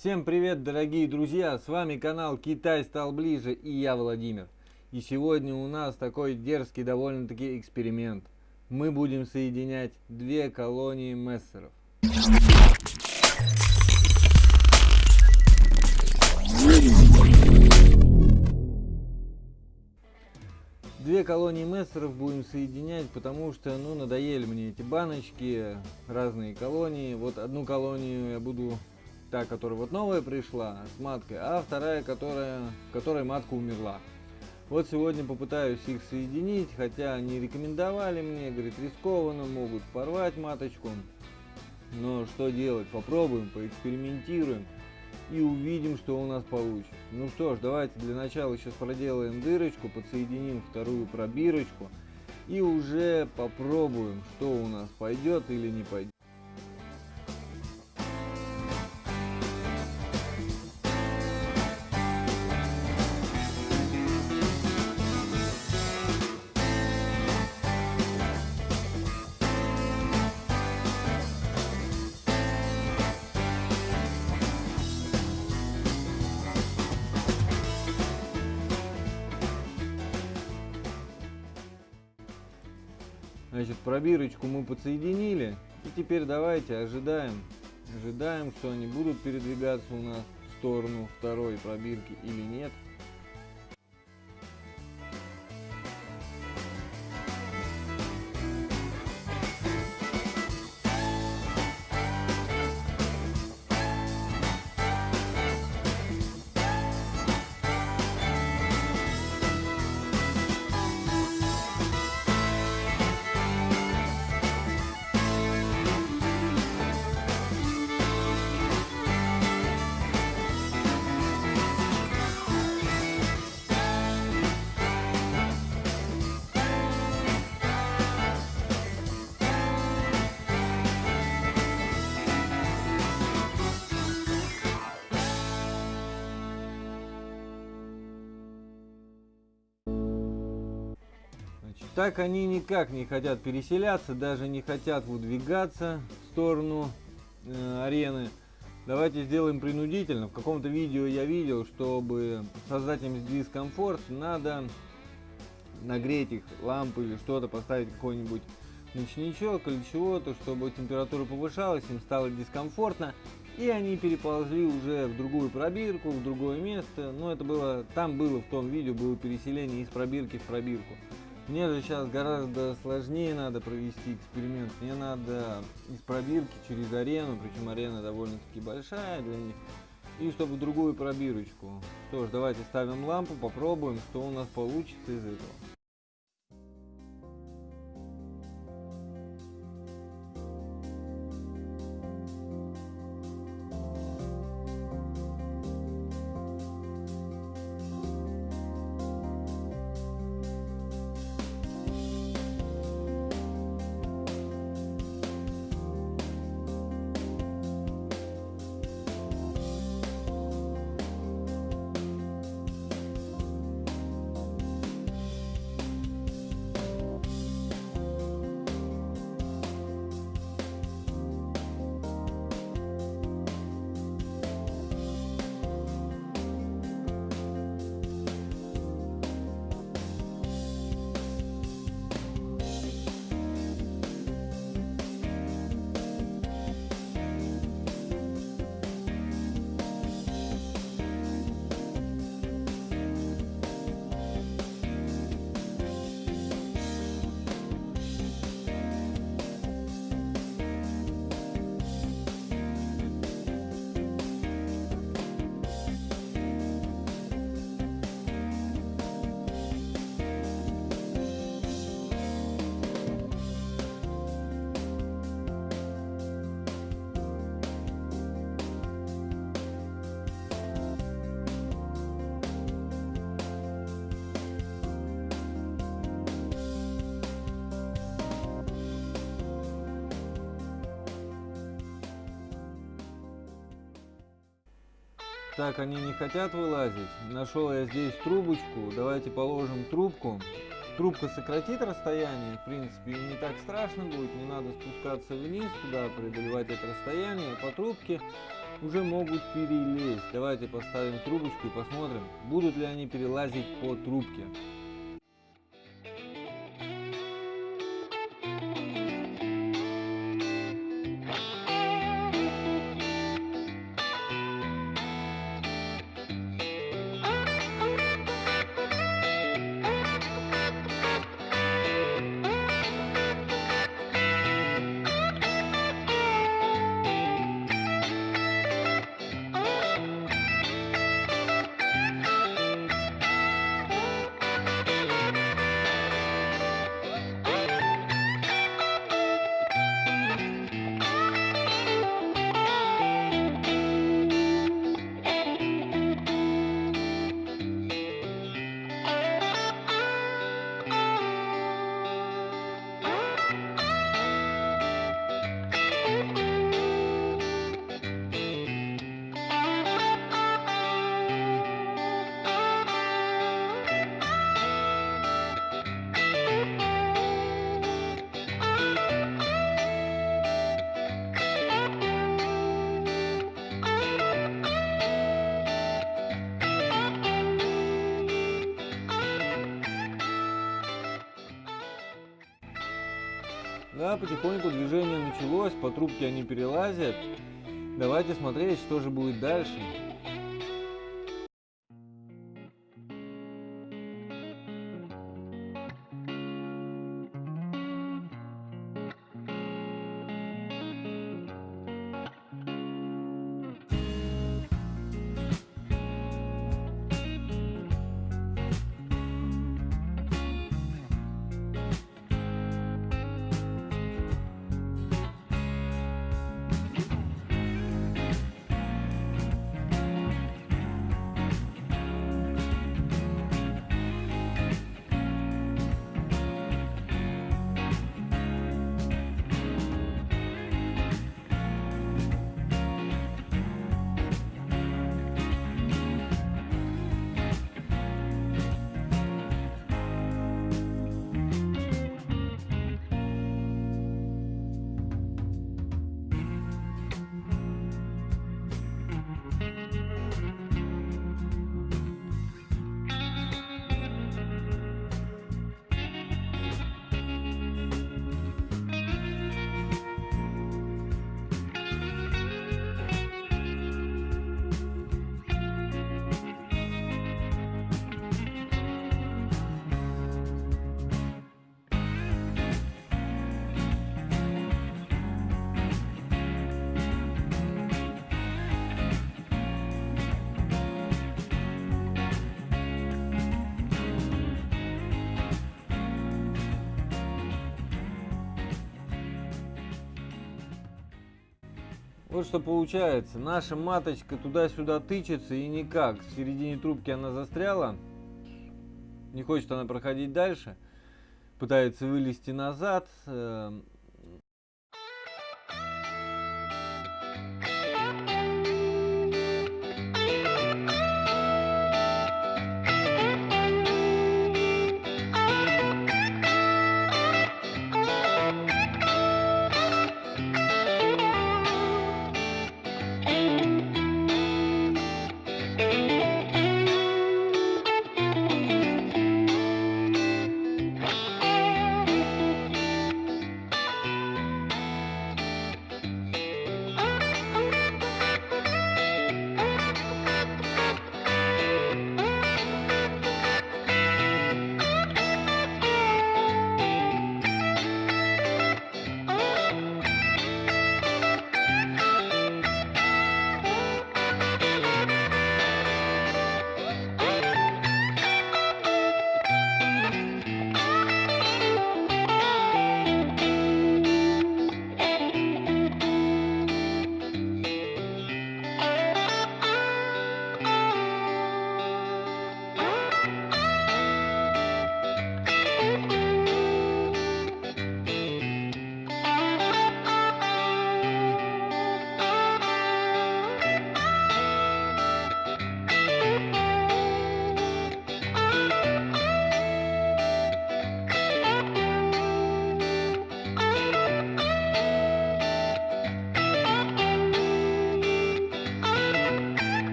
Всем привет, дорогие друзья! С вами канал Китай стал ближе и я Владимир. И сегодня у нас такой дерзкий довольно-таки эксперимент. Мы будем соединять две колонии мессеров. Две колонии мессеров будем соединять, потому что, ну, надоели мне эти баночки, разные колонии. Вот одну колонию я буду, та, которая вот новая пришла, с маткой, а вторая, которая, которой матка умерла. Вот сегодня попытаюсь их соединить, хотя они рекомендовали мне, говорит, рискованно, могут порвать маточку. Но что делать? Попробуем, поэкспериментируем и увидим, что у нас получится. Ну что ж, давайте для начала сейчас проделаем дырочку, подсоединим вторую пробирочку и уже попробуем, что у нас пойдет или не пойдет. Значит, пробирочку мы подсоединили. И теперь давайте ожидаем. Ожидаем, что они будут передвигаться у нас в сторону второй пробирки или нет. Так они никак не хотят переселяться, даже не хотят выдвигаться в сторону э, арены. Давайте сделаем принудительно. В каком-то видео я видел, чтобы создать им дискомфорт, надо нагреть их лампы или что-то, поставить какой-нибудь ночничок или чего-то, чтобы температура повышалась, им стало дискомфортно. И они переползли уже в другую пробирку, в другое место. Но это было, там было в том видео, было переселение из пробирки в пробирку. Мне же сейчас гораздо сложнее надо провести эксперимент. Мне надо из пробирки через арену, причем арена довольно-таки большая для них, и чтобы другую пробирочку. Что ж, давайте ставим лампу, попробуем, что у нас получится из этого. Так, они не хотят вылазить. Нашел я здесь трубочку. Давайте положим трубку. Трубка сократит расстояние, в принципе, не так страшно будет. Не надо спускаться вниз туда, преодолевать это расстояние. По трубке уже могут перелезть. Давайте поставим трубочку и посмотрим, будут ли они перелазить по трубке. Да, потихоньку движение началось, по трубке они перелазят. Давайте смотреть, что же будет дальше. Вот что получается. Наша маточка туда-сюда тычется и никак. В середине трубки она застряла. Не хочет она проходить дальше. Пытается вылезти назад.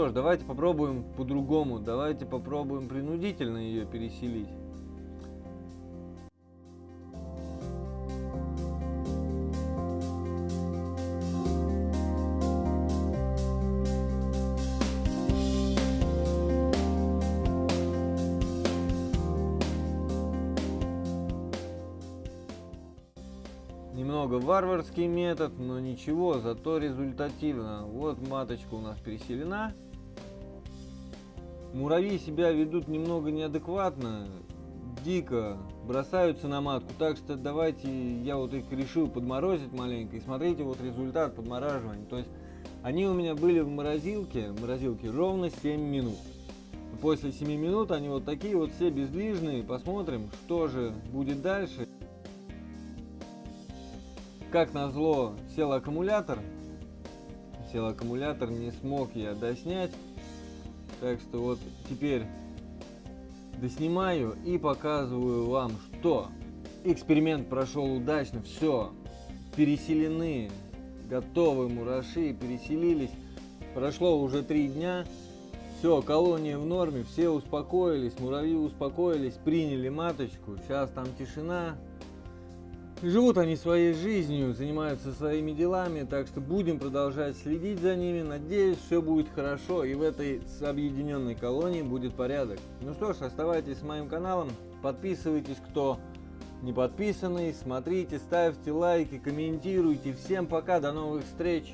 Что ж, давайте попробуем по-другому. Давайте попробуем принудительно ее переселить. Немного варварский метод, но ничего, зато результативно. Вот маточка у нас переселена. Муравьи себя ведут немного неадекватно, дико бросаются на матку. Так что давайте, я вот их решил подморозить маленько. И смотрите, вот результат подмораживания. То есть они у меня были в морозилке, морозилке ровно 7 минут. После 7 минут они вот такие вот все бездвижные. Посмотрим, что же будет дальше. Как назло, сел аккумулятор. Сел аккумулятор, не смог я доснять. Так что вот теперь доснимаю и показываю вам, что эксперимент прошел удачно. Все, переселены, готовы мураши, переселились. Прошло уже три дня. Все, колония в норме, все успокоились, муравьи успокоились, приняли маточку. Сейчас там тишина, Живут они своей жизнью, занимаются своими делами, так что будем продолжать следить за ними. Надеюсь, все будет хорошо и в этой объединенной колонии будет порядок. Ну что ж, оставайтесь с моим каналом, подписывайтесь, кто не подписанный, смотрите, ставьте лайки, комментируйте. Всем пока, до новых встреч!